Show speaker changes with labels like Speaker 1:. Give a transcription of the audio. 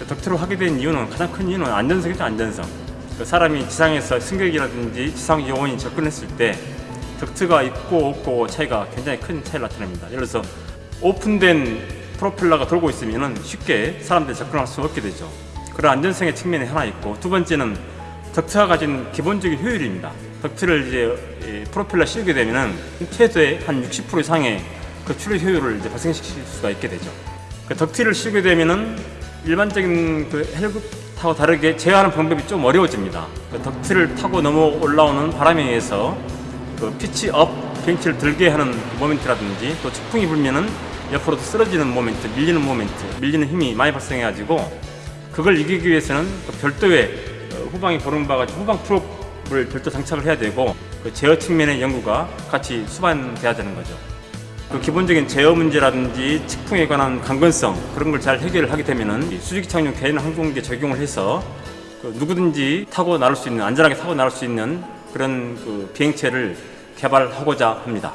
Speaker 1: 그 덕트를 하게 된 이유는 가장 큰 이유는 안전성이죠 안전성. 그 사람이 지상에서 승객이라든지 지상 요원이 접근했을 때 덕트가 있고 없고 차이가 굉장히 큰 차이를 나타냅니다. 예를 들어서 오픈된 프로펠러가 돌고 있으면 쉽게 사람들이 접근할 수 없게 되죠. 그런 안전성의 측면이 하나 있고 두 번째는 덕트가 가진 기본적인 효율입니다. 덕트를 이제 이 프로펠러 씌우게 되면 최소의 한60% 이상의 그 출력 효율을 이제 발생시킬 수가 있게 되죠. 그 덕트를 씌우게 되면은 일반적인 그 헬기하고 다르게 제어하는 방법이 좀 어려워집니다. 그 덕트를 타고 넘어 올라오는 바람에 의해서 그 pitch up 비행체를 들게 하는 모멘트라든지 또 측풍이 불면은 옆으로 쓰러지는 모멘트, 밀리는 모멘트, 밀리는 힘이 많이 발생해가지고 그걸 이기기 위해서는 또 별도의 어, 후방이 보름 바가 후방 prop을 별도 장착을 해야 되고 그 제어 측면의 연구가 같이 수반돼야 되는 거죠. 그 기본적인 제어 문제라든지 측풍에 관한 강건성 그런 걸 잘 해결을 하게 되면은 이 수직 착륙 개인 항공기에 적용을 해서 그 누구든지 타고 나올 수 있는 안전하게 타고 나올 수 있는 그런 그 비행체를 개발하고자 합니다.